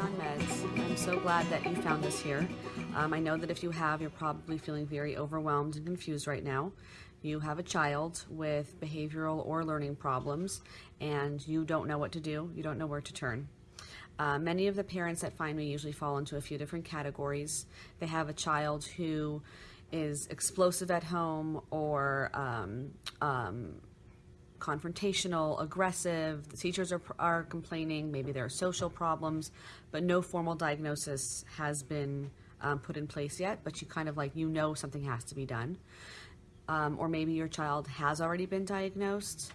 on Meds. I'm so glad that you found us here. Um, I know that if you have, you're probably feeling very overwhelmed and confused right now. You have a child with behavioral or learning problems and you don't know what to do, you don't know where to turn. Uh, many of the parents that find me usually fall into a few different categories. They have a child who is explosive at home or um, um, confrontational, aggressive, the teachers are, are complaining, maybe there are social problems, but no formal diagnosis has been um, put in place yet, but you kind of like, you know something has to be done. Um, or maybe your child has already been diagnosed.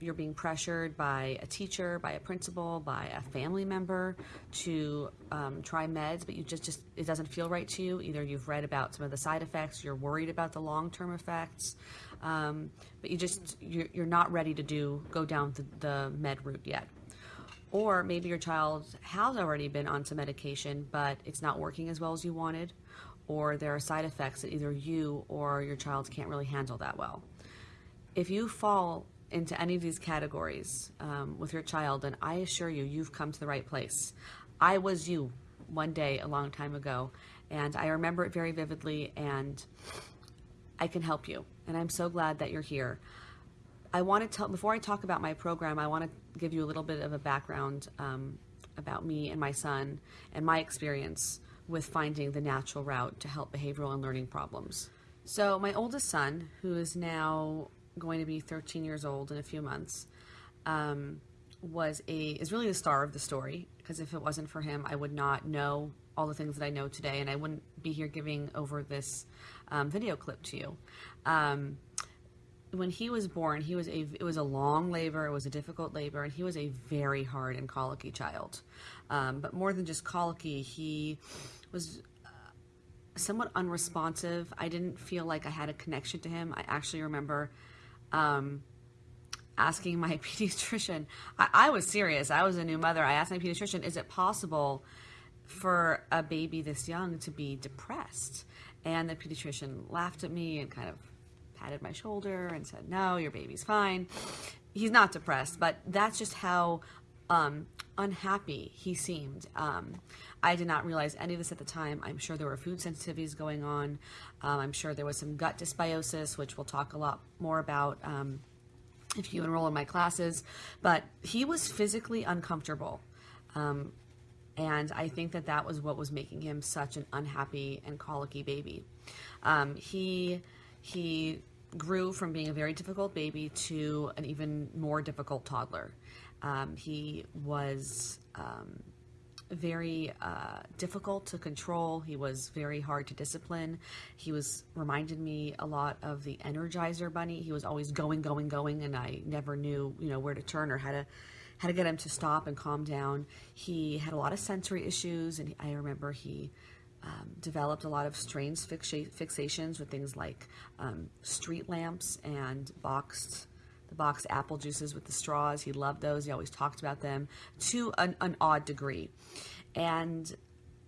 You're being pressured by a teacher, by a principal, by a family member to um, try meds, but you just, just, it doesn't feel right to you. Either you've read about some of the side effects, you're worried about the long-term effects, um, but you just, you're, you're not ready to do, go down the, the med route yet. Or maybe your child has already been on some medication, but it's not working as well as you wanted, or there are side effects that either you or your child can't really handle that well. If you fall into any of these categories um, with your child, then I assure you, you've come to the right place. I was you one day a long time ago, and I remember it very vividly, and I can help you. And I'm so glad that you're here. I want to tell, before I talk about my program, I want to give you a little bit of a background um, about me and my son and my experience with finding the natural route to help behavioral and learning problems. So my oldest son, who is now going to be 13 years old in a few months, um, was a is really the star of the story because if it wasn't for him, I would not know all the things that I know today, and I wouldn't be here giving over this um, video clip to you. Um, when he was born, he was a it was a long labor, it was a difficult labor, and he was a very hard and colicky child. Um, but more than just colicky, he was uh, somewhat unresponsive. I didn't feel like I had a connection to him. I actually remember um, asking my pediatrician. I, I was serious. I was a new mother. I asked my pediatrician, "Is it possible for a baby this young to be depressed?" And the pediatrician laughed at me and kind of patted my shoulder and said, no, your baby's fine. He's not depressed, but that's just how um, unhappy he seemed. Um, I did not realize any of this at the time. I'm sure there were food sensitivities going on. Um, I'm sure there was some gut dysbiosis, which we'll talk a lot more about um, if you enroll in my classes. But he was physically uncomfortable. Um, and I think that that was what was making him such an unhappy and colicky baby. Um, he he grew from being a very difficult baby to an even more difficult toddler. Um, he was um, very uh, difficult to control. He was very hard to discipline. He was reminded me a lot of the Energizer Bunny. He was always going, going, going, and I never knew, you know, where to turn or how to how to get him to stop and calm down. He had a lot of sensory issues, and I remember he um, developed a lot of strange fixations with things like um, street lamps and boxed the boxed apple juices with the straws. He loved those. He always talked about them to an, an odd degree. And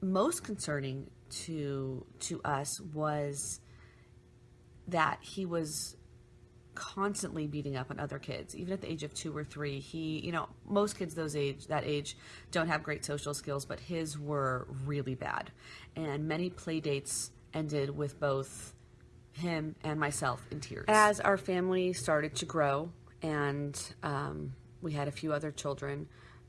most concerning to to us was that he was constantly beating up on other kids, even at the age of two or three. He, you know, most kids those age that age don't have great social skills, but his were really bad. And many play dates ended with both him and myself in tears. As our family started to grow and um, we had a few other children,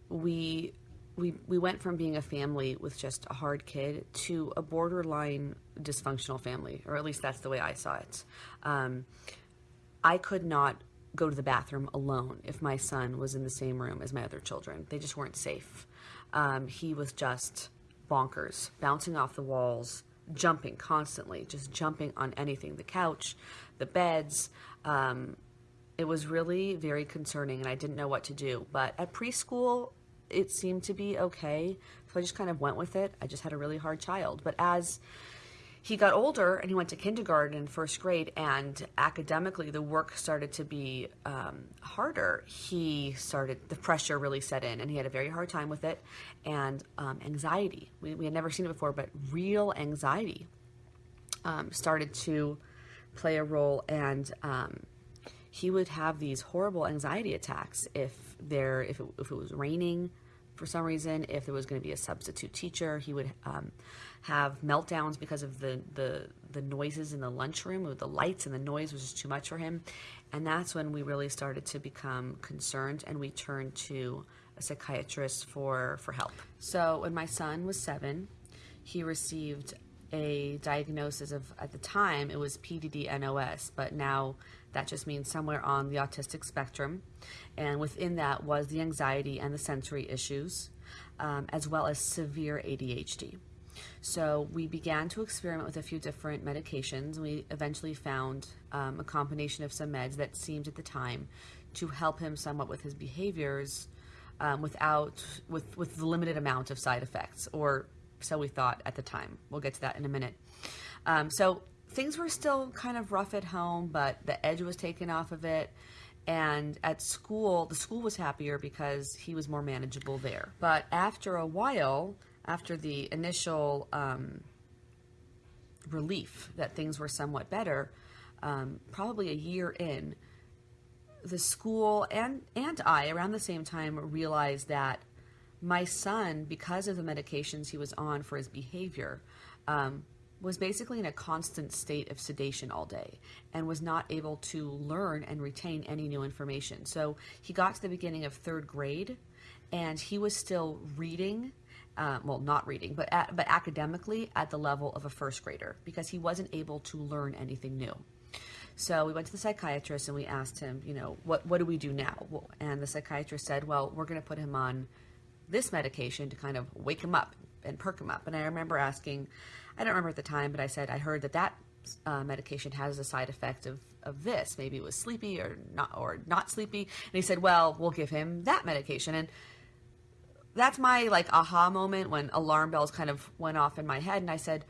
we we we went from being a family with just a hard kid to a borderline dysfunctional family, or at least that's the way I saw it. Um, I could not go to the bathroom alone if my son was in the same room as my other children. They just weren't safe. Um, he was just bonkers, bouncing off the walls, jumping constantly, just jumping on anything the couch, the beds. Um, it was really very concerning, and I didn't know what to do. But at preschool, it seemed to be okay. So I just kind of went with it. I just had a really hard child. But as he got older and he went to kindergarten and first grade and academically the work started to be um, harder. He started the pressure really set in and he had a very hard time with it and um, anxiety. We, we had never seen it before but real anxiety um, started to play a role and um, he would have these horrible anxiety attacks if there if it, if it was raining for some reason, if there was going to be a substitute teacher, he would um, have meltdowns because of the, the, the noises in the lunchroom, with the lights and the noise was just too much for him. And that's when we really started to become concerned and we turned to a psychiatrist for, for help. So when my son was seven, he received a diagnosis of, at the time, it was PDD-NOS, but now that just means somewhere on the autistic spectrum. And within that was the anxiety and the sensory issues, um, as well as severe ADHD. So we began to experiment with a few different medications. We eventually found um, a combination of some meds that seemed at the time to help him somewhat with his behaviors um, without, with, with the limited amount of side effects, or so we thought at the time. We'll get to that in a minute. Um, so things were still kind of rough at home, but the edge was taken off of it. And at school, the school was happier because he was more manageable there. But after a while, after the initial um, relief that things were somewhat better, um, probably a year in, the school and, and I, around the same time, realized that my son, because of the medications he was on for his behavior, um, was basically in a constant state of sedation all day and was not able to learn and retain any new information. So he got to the beginning of third grade and he was still reading, uh, well, not reading, but, at, but academically at the level of a first grader because he wasn't able to learn anything new. So we went to the psychiatrist and we asked him, you know, what, what do we do now? And the psychiatrist said, well, we're going to put him on this medication to kind of wake him up and perk him up. And I remember asking, I don't remember at the time, but I said, I heard that that uh, medication has a side effect of, of this. Maybe it was sleepy or not, or not sleepy. And he said, well, we'll give him that medication. And that's my like aha moment when alarm bells kind of went off in my head. And I said,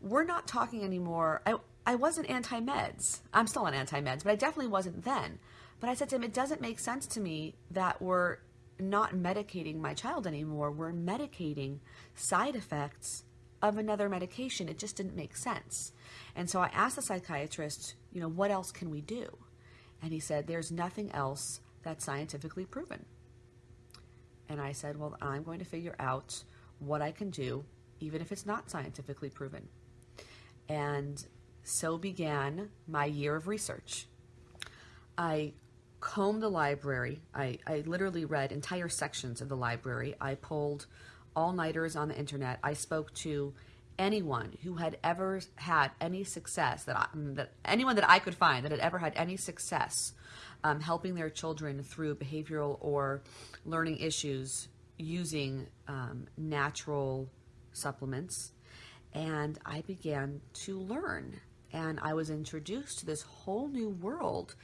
we're not talking anymore. I, I wasn't anti-meds. I'm still on anti-meds, but I definitely wasn't then. But I said to him, it doesn't make sense to me that we're not medicating my child anymore. We're medicating side effects of another medication. It just didn't make sense. And so I asked the psychiatrist, you know, what else can we do? And he said, there's nothing else that's scientifically proven. And I said, well, I'm going to figure out what I can do, even if it's not scientifically proven. And so began my year of research. I combed the library. I, I literally read entire sections of the library. I pulled all-nighters on the internet. I spoke to anyone who had ever had any success that, I, that anyone that I could find that had ever had any success um, helping their children through behavioral or learning issues using um, natural supplements. And I began to learn and I was introduced to this whole new world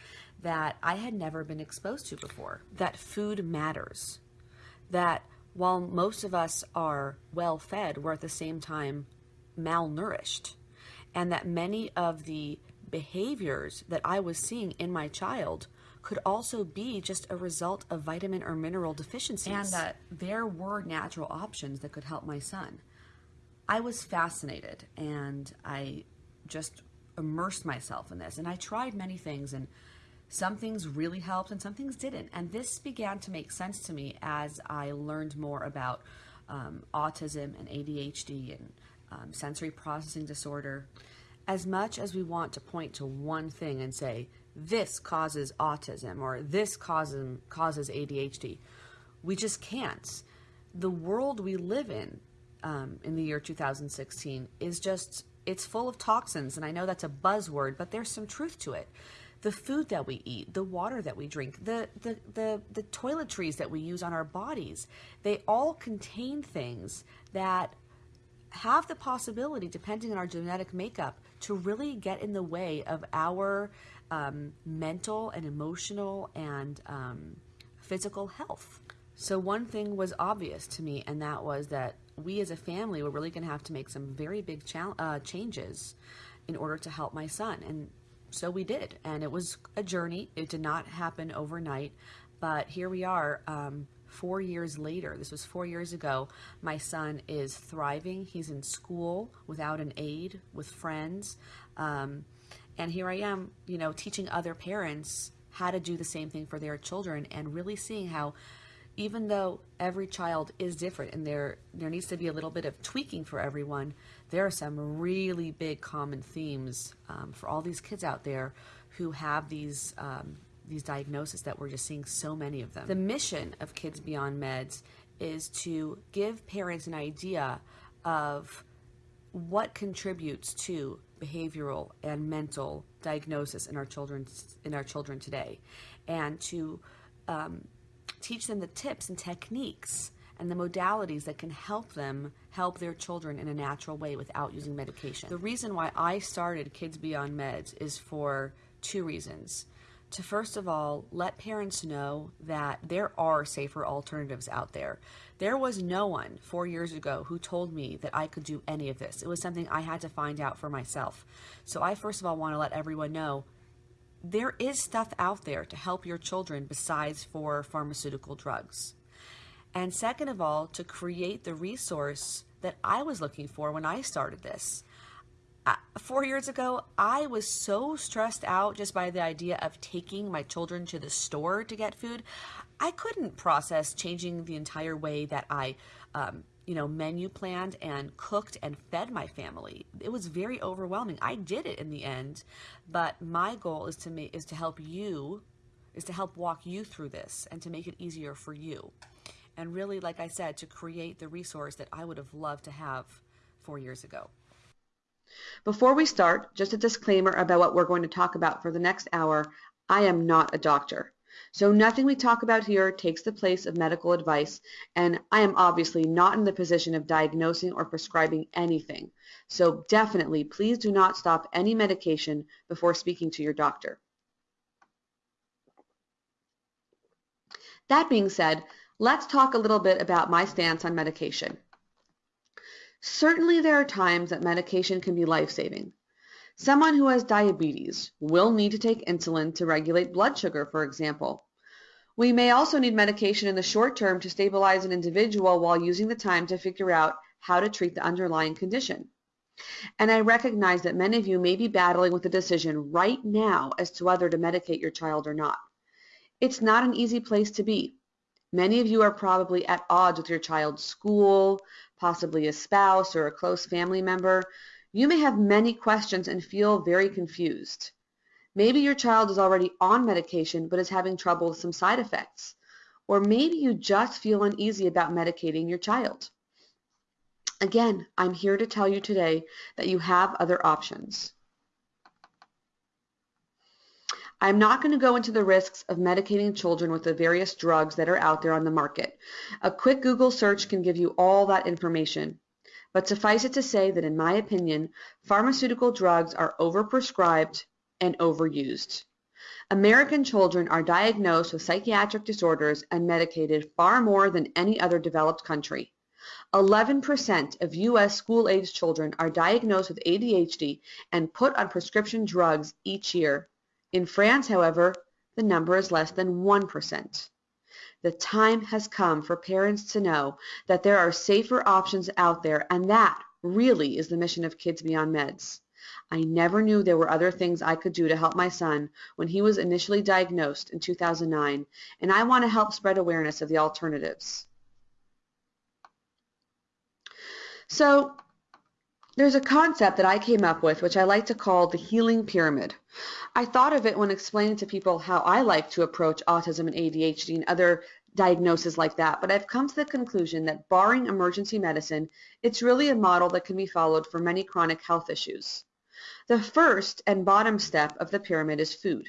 that I had never been exposed to before. That food matters. That while most of us are well fed, we're at the same time malnourished. And that many of the behaviors that I was seeing in my child could also be just a result of vitamin or mineral deficiencies. And that there were natural options that could help my son. I was fascinated and I just immersed myself in this. And I tried many things and some things really helped and some things didn't. And this began to make sense to me as I learned more about um, autism and ADHD and um, sensory processing disorder. As much as we want to point to one thing and say, this causes autism or this causes, causes ADHD, we just can't. The world we live in um, in the year 2016 is just, it's full of toxins. And I know that's a buzzword, but there's some truth to it the food that we eat, the water that we drink, the, the, the, the toiletries that we use on our bodies, they all contain things that have the possibility, depending on our genetic makeup, to really get in the way of our um, mental and emotional and um, physical health. So one thing was obvious to me, and that was that we as a family were really going to have to make some very big uh, changes in order to help my son. And so we did. And it was a journey. It did not happen overnight. But here we are, um, four years later. This was four years ago. My son is thriving. He's in school without an aide, with friends. Um, and here I am, you know, teaching other parents how to do the same thing for their children and really seeing how even though every child is different and there there needs to be a little bit of tweaking for everyone, there are some really big common themes um, for all these kids out there who have these um, these diagnoses that we're just seeing so many of them. The mission of Kids Beyond Meds is to give parents an idea of what contributes to behavioral and mental diagnosis in our children in our children today, and to um, teach them the tips and techniques and the modalities that can help them help their children in a natural way without using medication. The reason why I started Kids Beyond Meds is for two reasons. To first of all, let parents know that there are safer alternatives out there. There was no one four years ago who told me that I could do any of this. It was something I had to find out for myself. So I first of all want to let everyone know there is stuff out there to help your children besides for pharmaceutical drugs. And second of all, to create the resource that I was looking for when I started this. Uh, four years ago, I was so stressed out just by the idea of taking my children to the store to get food. I couldn't process changing the entire way that I um, you know, menu planned and cooked and fed my family. It was very overwhelming. I did it in the end, but my goal is to make is to help you is to help walk you through this and to make it easier for you. And really, like I said, to create the resource that I would have loved to have four years ago. Before we start, just a disclaimer about what we're going to talk about for the next hour. I am not a doctor. So nothing we talk about here takes the place of medical advice, and I am obviously not in the position of diagnosing or prescribing anything. So definitely, please do not stop any medication before speaking to your doctor. That being said, let's talk a little bit about my stance on medication. Certainly there are times that medication can be life-saving. Someone who has diabetes will need to take insulin to regulate blood sugar, for example. We may also need medication in the short term to stabilize an individual while using the time to figure out how to treat the underlying condition. And I recognize that many of you may be battling with a decision right now as to whether to medicate your child or not. It's not an easy place to be. Many of you are probably at odds with your child's school, possibly a spouse or a close family member, you may have many questions and feel very confused. Maybe your child is already on medication but is having trouble with some side effects. Or maybe you just feel uneasy about medicating your child. Again, I'm here to tell you today that you have other options. I'm not going to go into the risks of medicating children with the various drugs that are out there on the market. A quick Google search can give you all that information. But suffice it to say that in my opinion, pharmaceutical drugs are overprescribed and overused. American children are diagnosed with psychiatric disorders and medicated far more than any other developed country. 11% of U.S. school-age children are diagnosed with ADHD and put on prescription drugs each year. In France, however, the number is less than 1%. The time has come for parents to know that there are safer options out there and that really is the mission of Kids Beyond Meds. I never knew there were other things I could do to help my son when he was initially diagnosed in 2009 and I want to help spread awareness of the alternatives. So there's a concept that I came up with which I like to call the healing pyramid. I thought of it when explaining to people how I like to approach autism and ADHD and other diagnoses like that, but I've come to the conclusion that barring emergency medicine, it's really a model that can be followed for many chronic health issues. The first and bottom step of the pyramid is food.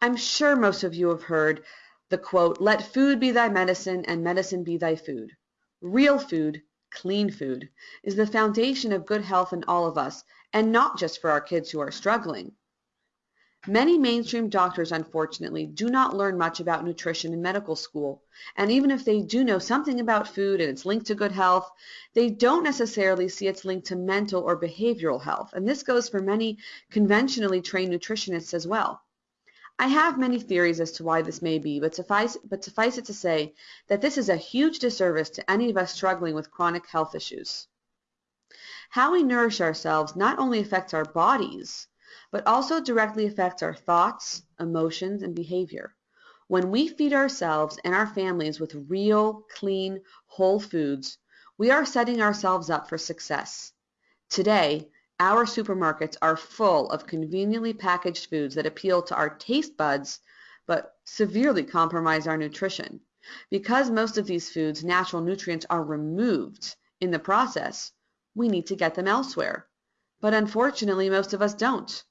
I'm sure most of you have heard the quote, let food be thy medicine and medicine be thy food. Real food, clean food, is the foundation of good health in all of us, and not just for our kids who are struggling. Many mainstream doctors, unfortunately, do not learn much about nutrition in medical school, and even if they do know something about food and its link to good health, they don't necessarily see its link to mental or behavioral health, and this goes for many conventionally trained nutritionists as well. I have many theories as to why this may be, but suffice, but suffice it to say that this is a huge disservice to any of us struggling with chronic health issues. How we nourish ourselves not only affects our bodies, but also directly affects our thoughts, emotions, and behavior. When we feed ourselves and our families with real, clean, whole foods, we are setting ourselves up for success. Today, our supermarkets are full of conveniently packaged foods that appeal to our taste buds but severely compromise our nutrition. Because most of these foods' natural nutrients are removed in the process, we need to get them elsewhere. But unfortunately, most of us don't.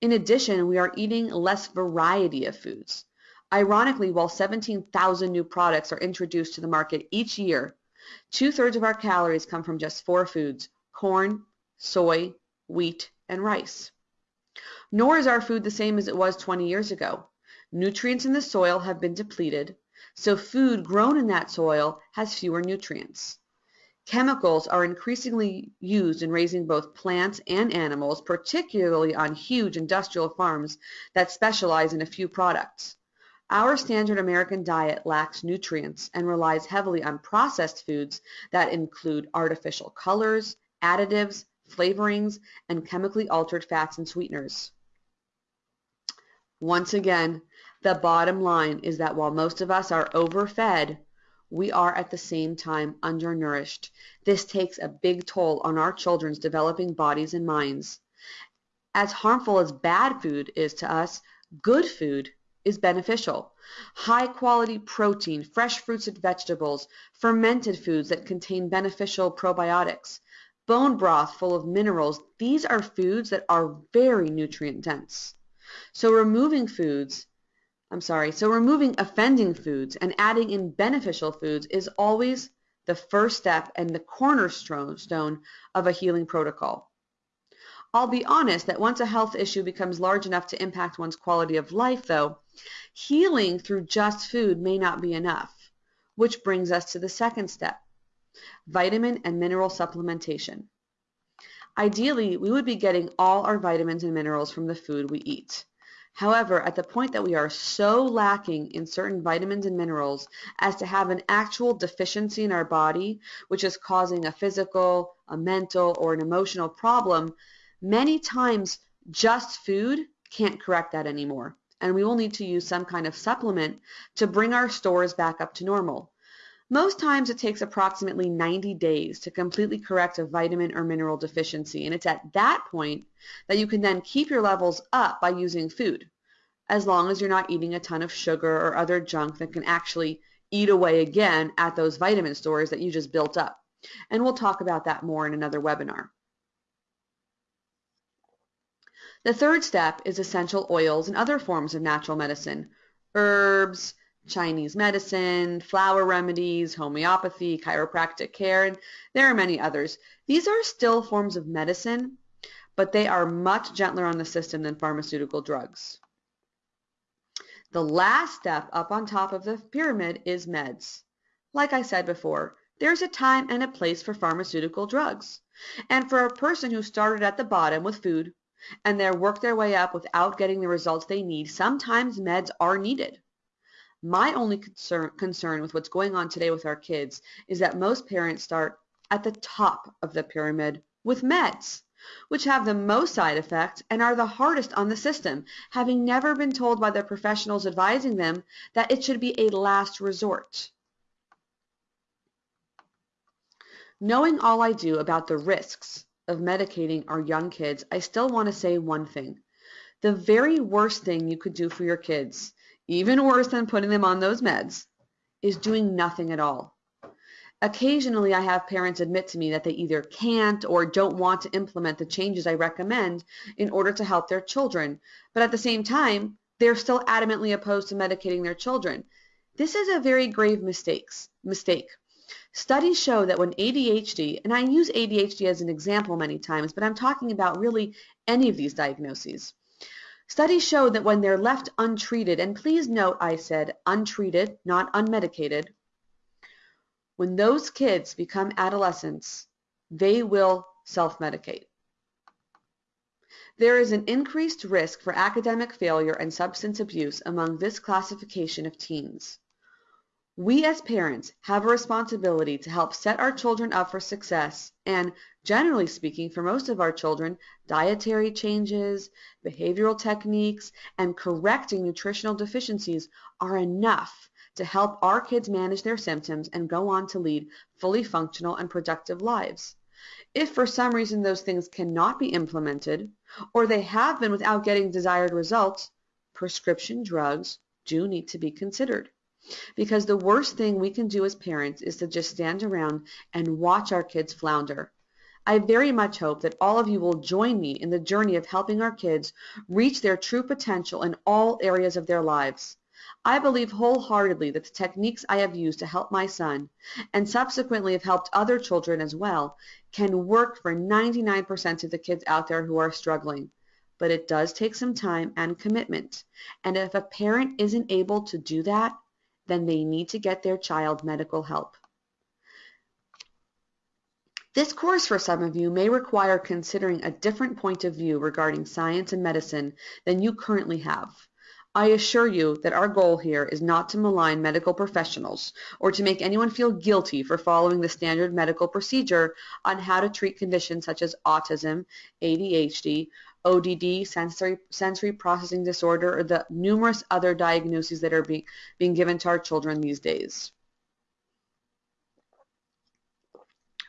In addition, we are eating less variety of foods. Ironically, while 17,000 new products are introduced to the market each year, two-thirds of our calories come from just four foods, corn, soy, wheat, and rice. Nor is our food the same as it was 20 years ago. Nutrients in the soil have been depleted, so food grown in that soil has fewer nutrients. Chemicals are increasingly used in raising both plants and animals, particularly on huge industrial farms that specialize in a few products. Our standard American diet lacks nutrients and relies heavily on processed foods that include artificial colors, additives, flavorings, and chemically altered fats and sweeteners. Once again, the bottom line is that while most of us are overfed, we are at the same time undernourished. This takes a big toll on our children's developing bodies and minds. As harmful as bad food is to us, good food is beneficial. High quality protein, fresh fruits and vegetables, fermented foods that contain beneficial probiotics, bone broth full of minerals, these are foods that are very nutrient dense. So removing foods, I'm sorry, so removing offending foods and adding in beneficial foods is always the first step and the cornerstone of a healing protocol. I'll be honest that once a health issue becomes large enough to impact one's quality of life, though, healing through just food may not be enough, which brings us to the second step, vitamin and mineral supplementation. Ideally, we would be getting all our vitamins and minerals from the food we eat. However, at the point that we are so lacking in certain vitamins and minerals as to have an actual deficiency in our body, which is causing a physical, a mental, or an emotional problem, many times just food can't correct that anymore. And we will need to use some kind of supplement to bring our stores back up to normal. Most times it takes approximately 90 days to completely correct a vitamin or mineral deficiency, and it's at that point that you can then keep your levels up by using food, as long as you're not eating a ton of sugar or other junk that can actually eat away again at those vitamin stores that you just built up. And we'll talk about that more in another webinar. The third step is essential oils and other forms of natural medicine, herbs, Chinese medicine, flower remedies, homeopathy, chiropractic care, and there are many others. These are still forms of medicine, but they are much gentler on the system than pharmaceutical drugs. The last step up on top of the pyramid is meds. Like I said before, there's a time and a place for pharmaceutical drugs. And for a person who started at the bottom with food and they worked their way up without getting the results they need, sometimes meds are needed. My only concern, concern with what's going on today with our kids is that most parents start at the top of the pyramid with meds, which have the most side effects and are the hardest on the system, having never been told by the professionals advising them that it should be a last resort. Knowing all I do about the risks of medicating our young kids, I still want to say one thing. The very worst thing you could do for your kids even worse than putting them on those meds, is doing nothing at all. Occasionally, I have parents admit to me that they either can't or don't want to implement the changes I recommend in order to help their children, but at the same time, they're still adamantly opposed to medicating their children. This is a very grave mistakes, mistake. Studies show that when ADHD, and I use ADHD as an example many times, but I'm talking about really any of these diagnoses. Studies show that when they're left untreated, and please note I said untreated, not unmedicated, when those kids become adolescents, they will self-medicate. There is an increased risk for academic failure and substance abuse among this classification of teens. We as parents have a responsibility to help set our children up for success and, generally speaking, for most of our children, dietary changes, behavioral techniques, and correcting nutritional deficiencies are enough to help our kids manage their symptoms and go on to lead fully functional and productive lives. If for some reason those things cannot be implemented, or they have been without getting desired results, prescription drugs do need to be considered. Because the worst thing we can do as parents is to just stand around and watch our kids flounder. I very much hope that all of you will join me in the journey of helping our kids reach their true potential in all areas of their lives. I believe wholeheartedly that the techniques I have used to help my son, and subsequently have helped other children as well, can work for 99% of the kids out there who are struggling. But it does take some time and commitment. And if a parent isn't able to do that, then they need to get their child medical help. This course for some of you may require considering a different point of view regarding science and medicine than you currently have. I assure you that our goal here is not to malign medical professionals or to make anyone feel guilty for following the standard medical procedure on how to treat conditions such as autism, ADHD, ODD, sensory, sensory processing disorder, or the numerous other diagnoses that are being, being given to our children these days.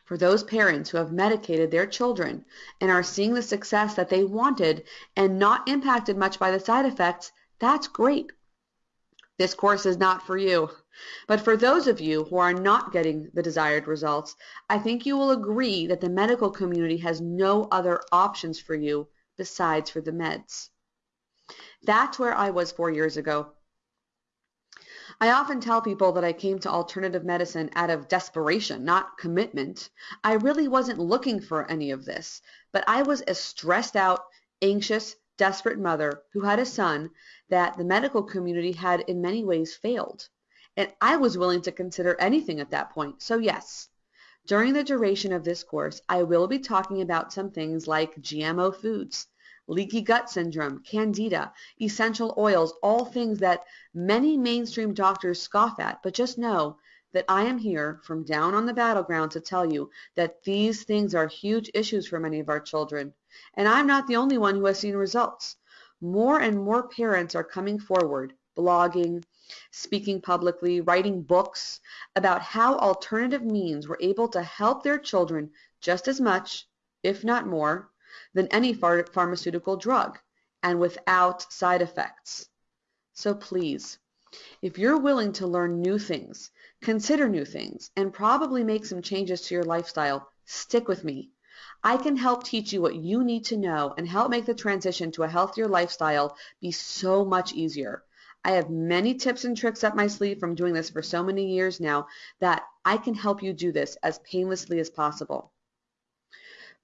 For those parents who have medicated their children and are seeing the success that they wanted and not impacted much by the side effects, that's great. This course is not for you. But for those of you who are not getting the desired results, I think you will agree that the medical community has no other options for you besides for the meds. That's where I was four years ago. I often tell people that I came to alternative medicine out of desperation, not commitment. I really wasn't looking for any of this, but I was a stressed out, anxious, desperate mother who had a son that the medical community had in many ways failed. And I was willing to consider anything at that point. So yes, during the duration of this course, I will be talking about some things like GMO foods, leaky gut syndrome, candida, essential oils, all things that many mainstream doctors scoff at, but just know that I am here from down on the battleground to tell you that these things are huge issues for many of our children. And I'm not the only one who has seen results. More and more parents are coming forward, blogging, speaking publicly, writing books about how alternative means were able to help their children just as much, if not more, than any phar pharmaceutical drug and without side effects. So please, if you're willing to learn new things, consider new things, and probably make some changes to your lifestyle, stick with me. I can help teach you what you need to know and help make the transition to a healthier lifestyle be so much easier. I have many tips and tricks up my sleeve from doing this for so many years now that I can help you do this as painlessly as possible.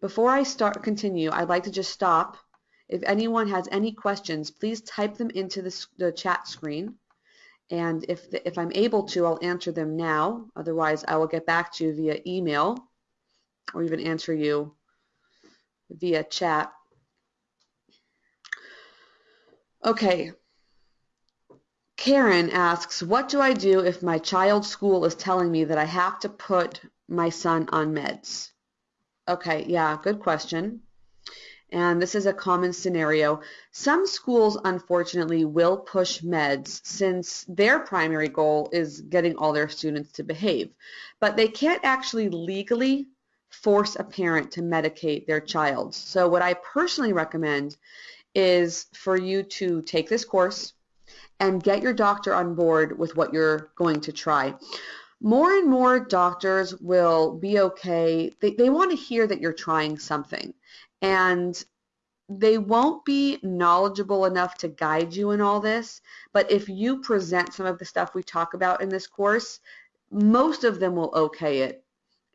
Before I start continue, I'd like to just stop. If anyone has any questions, please type them into the, the chat screen. And if, the, if I'm able to, I'll answer them now. Otherwise, I will get back to you via email or even answer you via chat. Okay, Karen asks, what do I do if my child's school is telling me that I have to put my son on meds? Okay, yeah, good question. And this is a common scenario. Some schools, unfortunately, will push meds since their primary goal is getting all their students to behave. But they can't actually legally force a parent to medicate their child. So what I personally recommend is for you to take this course, and get your doctor on board with what you're going to try. More and more doctors will be okay. They, they want to hear that you're trying something. And they won't be knowledgeable enough to guide you in all this, but if you present some of the stuff we talk about in this course, most of them will okay it.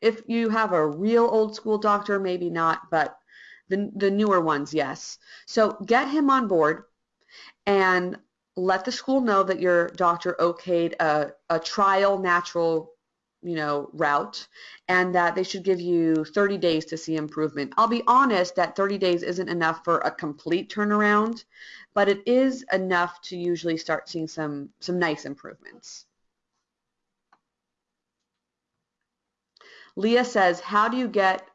If you have a real old school doctor, maybe not, but the, the newer ones, yes. So get him on board and let the school know that your doctor okayed a, a trial natural you know, route and that they should give you 30 days to see improvement. I'll be honest that 30 days isn't enough for a complete turnaround, but it is enough to usually start seeing some, some nice improvements. Leah says, how do you get,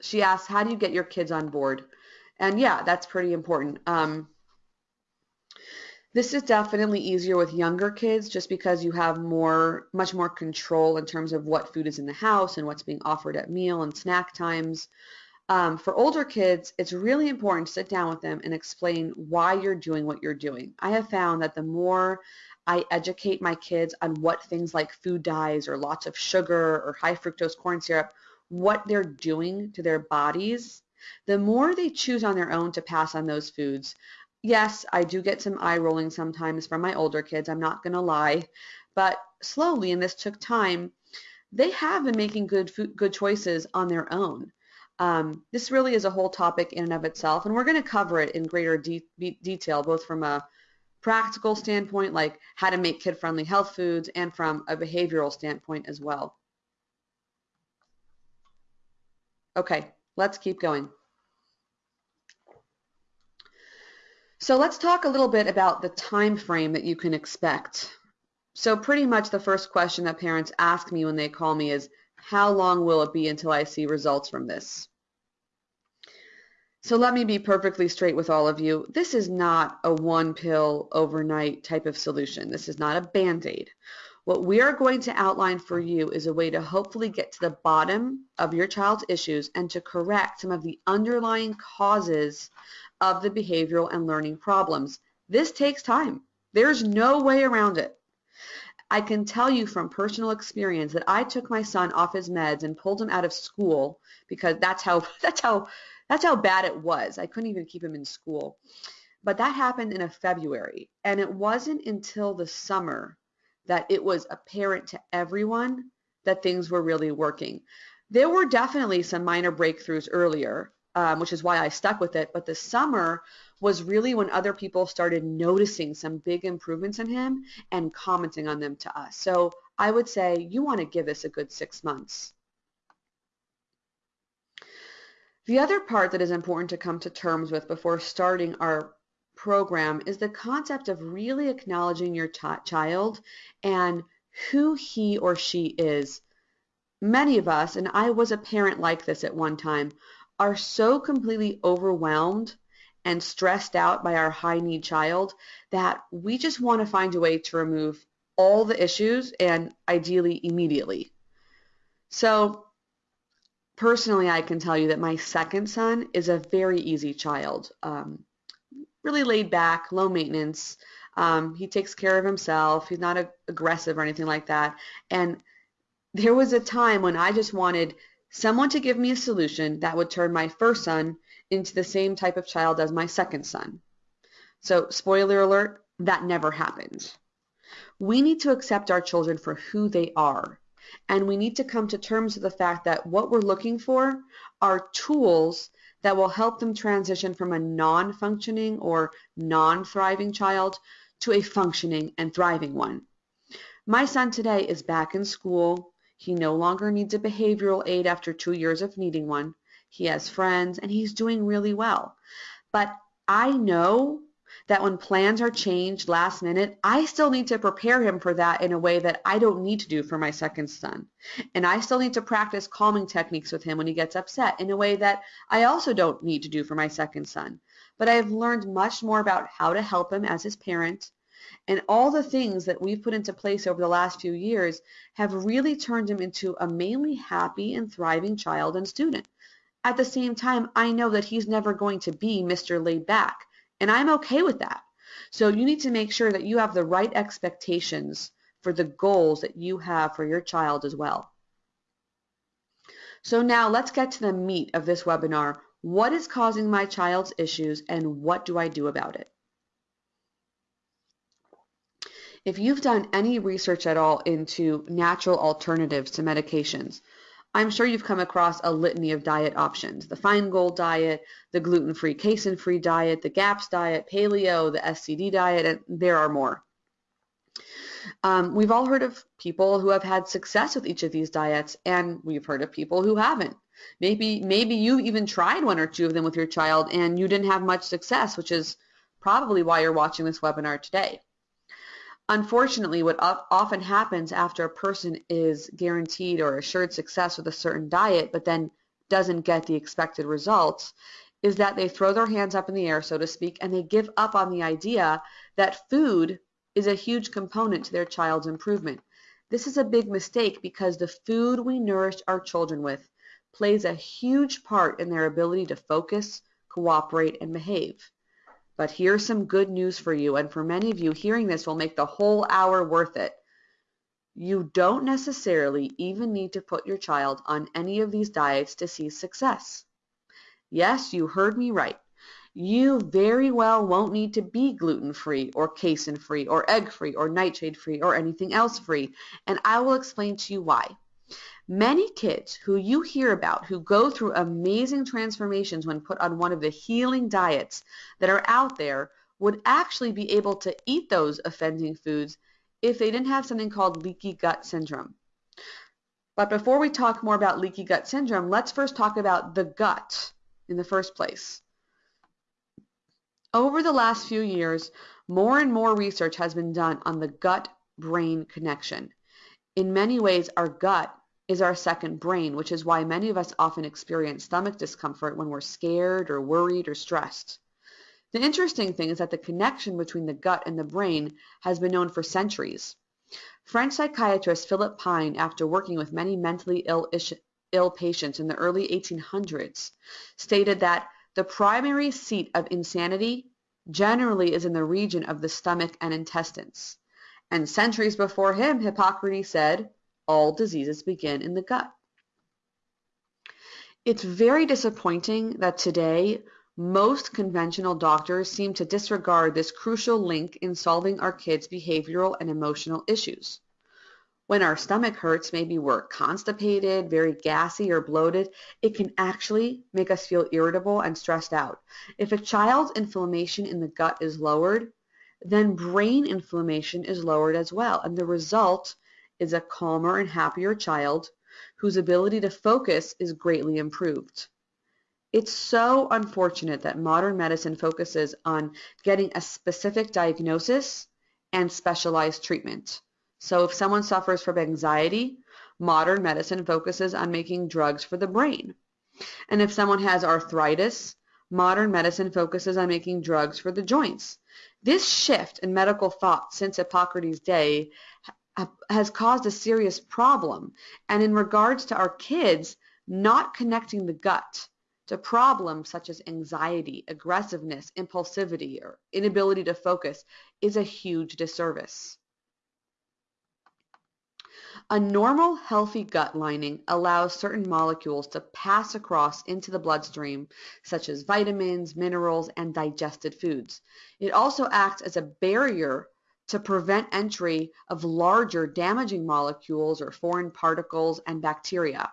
she asks, how do you get your kids on board? And yeah, that's pretty important. Um, this is definitely easier with younger kids just because you have more, much more control in terms of what food is in the house and what's being offered at meal and snack times. Um, for older kids, it's really important to sit down with them and explain why you're doing what you're doing. I have found that the more I educate my kids on what things like food dyes or lots of sugar or high fructose corn syrup, what they're doing to their bodies, the more they choose on their own to pass on those foods, yes, I do get some eye rolling sometimes from my older kids, I'm not going to lie, but slowly, and this took time, they have been making good food, good choices on their own. Um, this really is a whole topic in and of itself, and we're going to cover it in greater de detail, both from a practical standpoint, like how to make kid-friendly health foods, and from a behavioral standpoint as well. Okay, let's keep going. So let's talk a little bit about the time frame that you can expect. So pretty much the first question that parents ask me when they call me is, how long will it be until I see results from this? So let me be perfectly straight with all of you. This is not a one pill overnight type of solution. This is not a band-aid. What we are going to outline for you is a way to hopefully get to the bottom of your child's issues and to correct some of the underlying causes of the behavioral and learning problems. This takes time. There's no way around it. I can tell you from personal experience that I took my son off his meds and pulled him out of school because that's how that's how that's how bad it was. I couldn't even keep him in school. But that happened in a February and it wasn't until the summer that it was apparent to everyone that things were really working. There were definitely some minor breakthroughs earlier, um, which is why I stuck with it. But the summer was really when other people started noticing some big improvements in him and commenting on them to us. So I would say you want to give this a good six months. The other part that is important to come to terms with before starting our program is the concept of really acknowledging your child and who he or she is. Many of us, and I was a parent like this at one time, are so completely overwhelmed and stressed out by our high need child that we just want to find a way to remove all the issues and ideally immediately. So personally, I can tell you that my second son is a very easy child. Um, really laid back, low maintenance. Um, he takes care of himself. He's not a, aggressive or anything like that. And there was a time when I just wanted someone to give me a solution that would turn my first son into the same type of child as my second son. So spoiler alert, that never happened. We need to accept our children for who they are. And we need to come to terms with the fact that what we're looking for are tools that will help them transition from a non-functioning or non-thriving child to a functioning and thriving one. My son today is back in school. He no longer needs a behavioral aide after two years of needing one. He has friends and he's doing really well. But I know that when plans are changed last minute, I still need to prepare him for that in a way that I don't need to do for my second son. And I still need to practice calming techniques with him when he gets upset in a way that I also don't need to do for my second son. But I have learned much more about how to help him as his parent and all the things that we've put into place over the last few years have really turned him into a mainly happy and thriving child and student. At the same time, I know that he's never going to be Mr. Laid Back, and I'm okay with that. So you need to make sure that you have the right expectations for the goals that you have for your child as well. So now let's get to the meat of this webinar. What is causing my child's issues and what do I do about it? If you've done any research at all into natural alternatives to medications, I'm sure you've come across a litany of diet options. The Feingold diet, the gluten-free, casein-free diet, the GAPS diet, paleo, the SCD diet, and there are more. Um, we've all heard of people who have had success with each of these diets, and we've heard of people who haven't. Maybe, maybe you even tried one or two of them with your child and you didn't have much success, which is probably why you're watching this webinar today. Unfortunately, what often happens after a person is guaranteed or assured success with a certain diet, but then doesn't get the expected results, is that they throw their hands up in the air, so to speak, and they give up on the idea that food is a huge component to their child's improvement. This is a big mistake because the food we nourish our children with plays a huge part in their ability to focus, cooperate, and behave. But here's some good news for you, and for many of you, hearing this will make the whole hour worth it. You don't necessarily even need to put your child on any of these diets to see success. Yes, you heard me right. You very well won't need to be gluten-free or casein-free or egg-free or nightshade-free or anything else free, and I will explain to you why. Many kids who you hear about who go through amazing transformations when put on one of the healing diets that are out there would actually be able to eat those offending foods if they didn't have something called leaky gut syndrome. But before we talk more about leaky gut syndrome, let's first talk about the gut in the first place. Over the last few years, more and more research has been done on the gut-brain connection. In many ways, our gut is our second brain, which is why many of us often experience stomach discomfort when we're scared or worried or stressed. The interesting thing is that the connection between the gut and the brain has been known for centuries. French psychiatrist Philip Pinel, after working with many mentally ill, ill patients in the early 1800s, stated that the primary seat of insanity generally is in the region of the stomach and intestines. And centuries before him, Hippocrates said, all diseases begin in the gut. It's very disappointing that today most conventional doctors seem to disregard this crucial link in solving our kids' behavioral and emotional issues. When our stomach hurts, maybe we're constipated, very gassy or bloated, it can actually make us feel irritable and stressed out. If a child's inflammation in the gut is lowered, then brain inflammation is lowered as well. And the result is a calmer and happier child whose ability to focus is greatly improved. It's so unfortunate that modern medicine focuses on getting a specific diagnosis and specialized treatment. So if someone suffers from anxiety, modern medicine focuses on making drugs for the brain. And if someone has arthritis, modern medicine focuses on making drugs for the joints. This shift in medical thought since Hippocrates' day has caused a serious problem. And in regards to our kids, not connecting the gut to problems such as anxiety, aggressiveness, impulsivity, or inability to focus is a huge disservice. A normal, healthy gut lining allows certain molecules to pass across into the bloodstream, such as vitamins, minerals, and digested foods. It also acts as a barrier to prevent entry of larger damaging molecules or foreign particles and bacteria.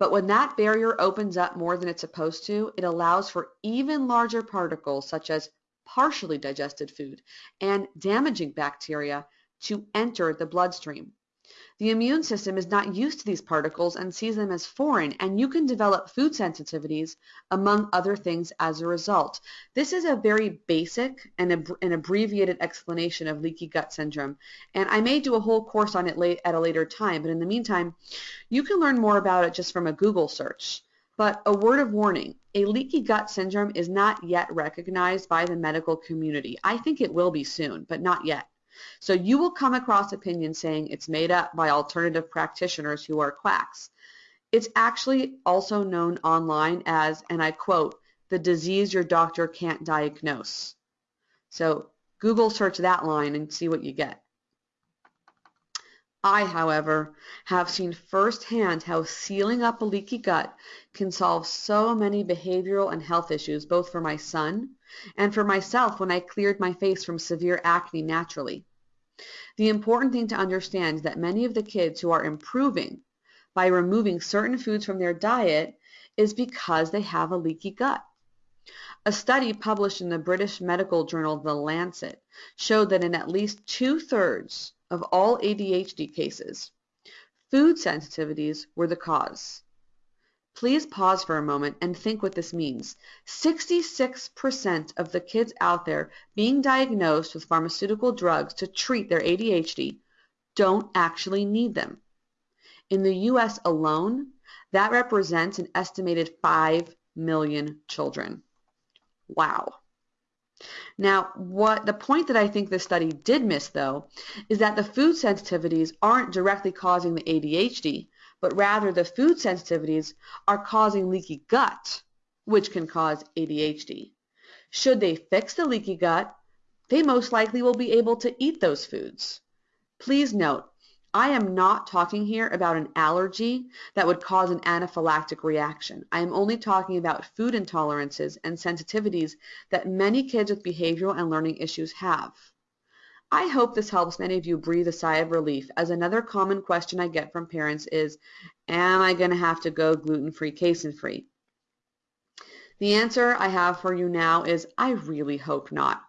But when that barrier opens up more than it's supposed to, it allows for even larger particles such as partially digested food and damaging bacteria to enter the bloodstream. The immune system is not used to these particles and sees them as foreign, and you can develop food sensitivities, among other things, as a result. This is a very basic and ab an abbreviated explanation of leaky gut syndrome, and I may do a whole course on it late at a later time, but in the meantime, you can learn more about it just from a Google search. But a word of warning, a leaky gut syndrome is not yet recognized by the medical community. I think it will be soon, but not yet. So you will come across opinions saying it's made up by alternative practitioners who are quacks. It's actually also known online as, and I quote, the disease your doctor can't diagnose. So Google search that line and see what you get. I, however, have seen firsthand how sealing up a leaky gut can solve so many behavioral and health issues, both for my son and for myself when I cleared my face from severe acne naturally. The important thing to understand is that many of the kids who are improving by removing certain foods from their diet is because they have a leaky gut. A study published in the British medical journal The Lancet showed that in at least two-thirds of all ADHD cases, food sensitivities were the cause. Please pause for a moment and think what this means. 66% of the kids out there being diagnosed with pharmaceutical drugs to treat their ADHD don't actually need them. In the US alone, that represents an estimated 5 million children. Wow. Now, what the point that I think this study did miss, though, is that the food sensitivities aren't directly causing the ADHD, but rather the food sensitivities are causing leaky gut, which can cause ADHD. Should they fix the leaky gut, they most likely will be able to eat those foods. Please note, I am not talking here about an allergy that would cause an anaphylactic reaction. I am only talking about food intolerances and sensitivities that many kids with behavioral and learning issues have. I hope this helps many of you breathe a sigh of relief as another common question I get from parents is, am I going to have to go gluten-free, casein-free? The answer I have for you now is I really hope not.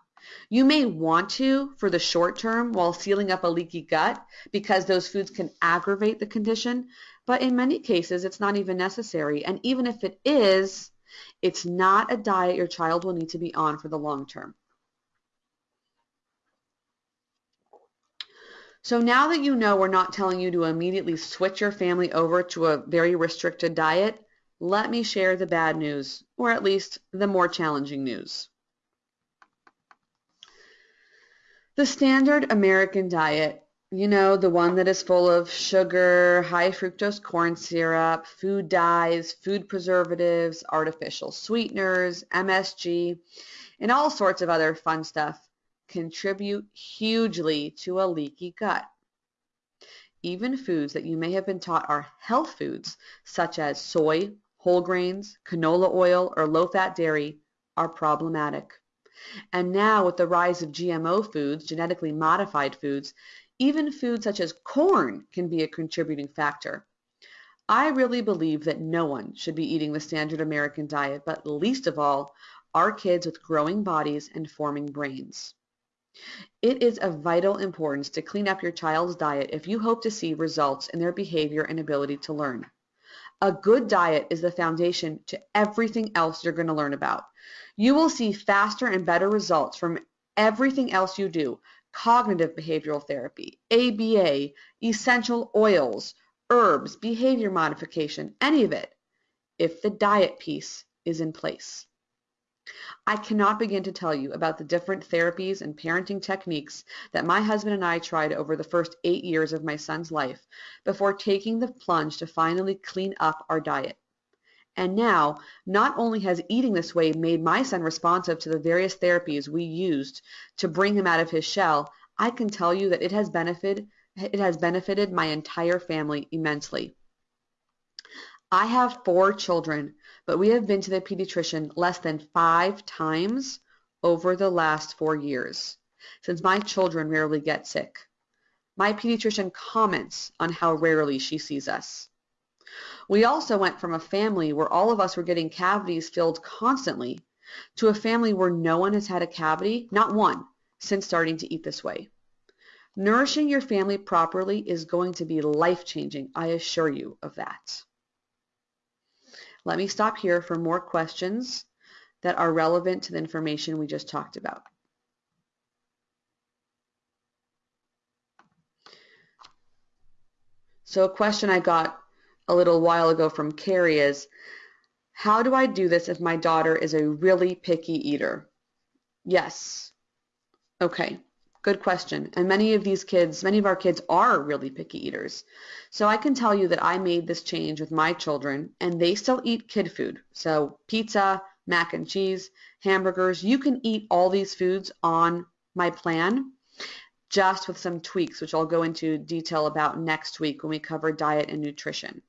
You may want to for the short term while sealing up a leaky gut because those foods can aggravate the condition, but in many cases it's not even necessary. And even if it is, it's not a diet your child will need to be on for the long term. So now that you know we're not telling you to immediately switch your family over to a very restricted diet, let me share the bad news, or at least the more challenging news. The standard American diet, you know, the one that is full of sugar, high fructose corn syrup, food dyes, food preservatives, artificial sweeteners, MSG, and all sorts of other fun stuff, contribute hugely to a leaky gut. Even foods that you may have been taught are health foods, such as soy, whole grains, canola oil, or low-fat dairy, are problematic. And now with the rise of GMO foods, genetically modified foods, even foods such as corn can be a contributing factor. I really believe that no one should be eating the standard American diet, but least of all, our kids with growing bodies and forming brains. It is of vital importance to clean up your child's diet if you hope to see results in their behavior and ability to learn. A good diet is the foundation to everything else you're going to learn about. You will see faster and better results from everything else you do, cognitive behavioral therapy, ABA, essential oils, herbs, behavior modification, any of it, if the diet piece is in place. I cannot begin to tell you about the different therapies and parenting techniques that my husband and I tried over the first eight years of my son's life before taking the plunge to finally clean up our diet. And now, not only has eating this way made my son responsive to the various therapies we used to bring him out of his shell, I can tell you that it has benefited it has benefited my entire family immensely. I have four children, but we have been to the pediatrician less than five times over the last four years, since my children rarely get sick. My pediatrician comments on how rarely she sees us. We also went from a family where all of us were getting cavities filled constantly to a family where no one has had a cavity, not one, since starting to eat this way. Nourishing your family properly is going to be life-changing, I assure you of that. Let me stop here for more questions that are relevant to the information we just talked about. So a question I got a little while ago from Carrie is, how do I do this if my daughter is a really picky eater? Yes. Okay. Good question. And many of these kids, many of our kids are really picky eaters. So I can tell you that I made this change with my children and they still eat kid food. So pizza, mac and cheese, hamburgers, you can eat all these foods on my plan just with some tweaks, which I'll go into detail about next week when we cover diet and nutrition.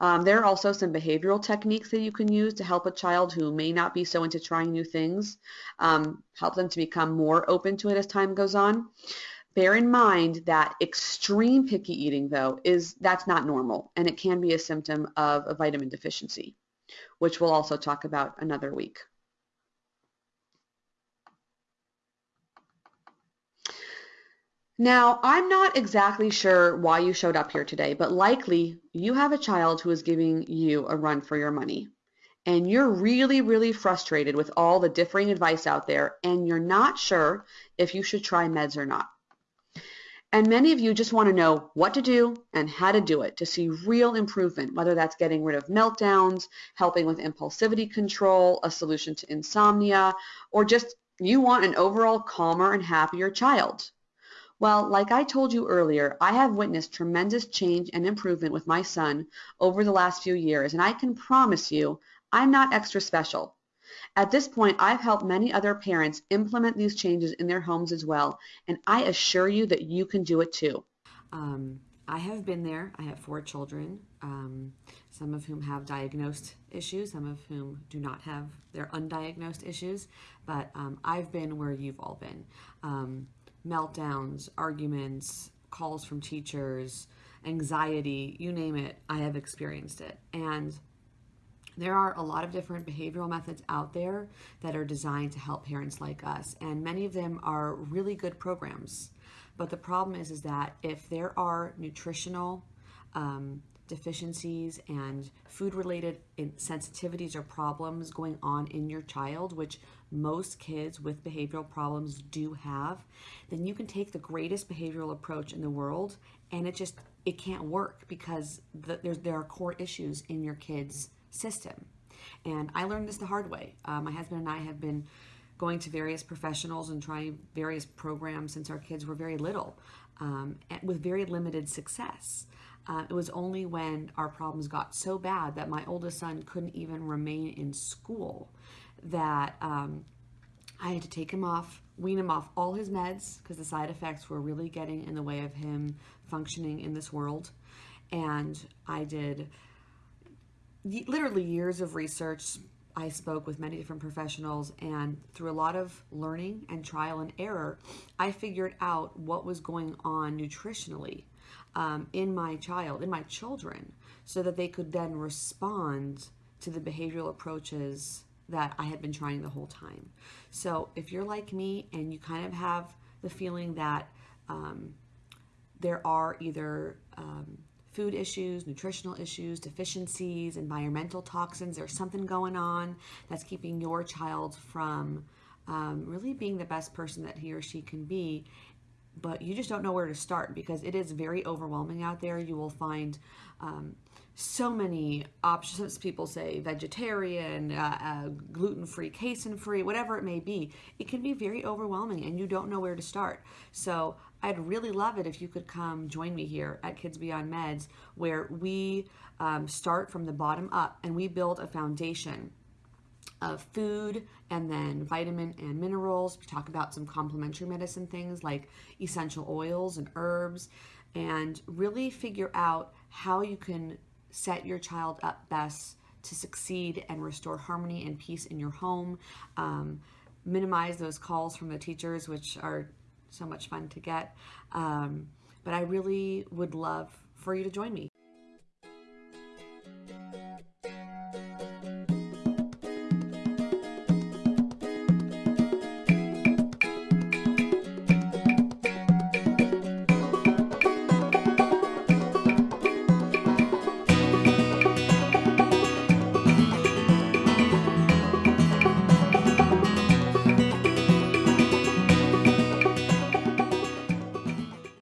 Um, there are also some behavioral techniques that you can use to help a child who may not be so into trying new things, um, help them to become more open to it as time goes on. Bear in mind that extreme picky eating, though, is that's not normal, and it can be a symptom of a vitamin deficiency, which we'll also talk about another week. Now, I'm not exactly sure why you showed up here today, but likely you have a child who is giving you a run for your money. And you're really, really frustrated with all the differing advice out there, and you're not sure if you should try meds or not. And many of you just want to know what to do and how to do it to see real improvement, whether that's getting rid of meltdowns, helping with impulsivity control, a solution to insomnia, or just you want an overall calmer and happier child. Well, like I told you earlier, I have witnessed tremendous change and improvement with my son over the last few years, and I can promise you I'm not extra special. At this point, I've helped many other parents implement these changes in their homes as well, and I assure you that you can do it too. Um, I have been there. I have four children, um, some of whom have diagnosed issues, some of whom do not have their undiagnosed issues, but um, I've been where you've all been. Meltdowns, arguments, calls from teachers, anxiety, you name it, I have experienced it. And there are a lot of different behavioral methods out there that are designed to help parents like us, and many of them are really good programs. But the problem is, is that if there are nutritional um, deficiencies and food-related sensitivities or problems going on in your child, which most kids with behavioral problems do have, then you can take the greatest behavioral approach in the world, and it just it can't work because the, there's there are core issues in your kids' system. And I learned this the hard way. Uh, my husband and I have been going to various professionals and trying various programs since our kids were very little um, with very limited success. Uh, it was only when our problems got so bad that my oldest son couldn't even remain in school that um, I had to take him off, wean him off all his meds because the side effects were really getting in the way of him functioning in this world. And I did literally years of research. I spoke with many different professionals, and through a lot of learning and trial and error, I figured out what was going on nutritionally um, in my child, in my children, so that they could then respond to the behavioral approaches that I had been trying the whole time. So if you're like me and you kind of have the feeling that um, there are either um, food issues, nutritional issues, deficiencies, environmental toxins. There's something going on that's keeping your child from um, really being the best person that he or she can be. But you just don't know where to start because it is very overwhelming out there. You will find um, so many options. People say vegetarian, uh, uh, gluten free, casein free, whatever it may be. It can be very overwhelming and you don't know where to start. So I'd really love it if you could come join me here at Kids Beyond Meds, where we um, start from the bottom up and we build a foundation of food and then vitamin and minerals. We talk about some complementary medicine things like essential oils and herbs and really figure out how you can set your child up best to succeed and restore harmony and peace in your home. Um, minimize those calls from the teachers, which are so much fun to get. Um, but I really would love for you to join me.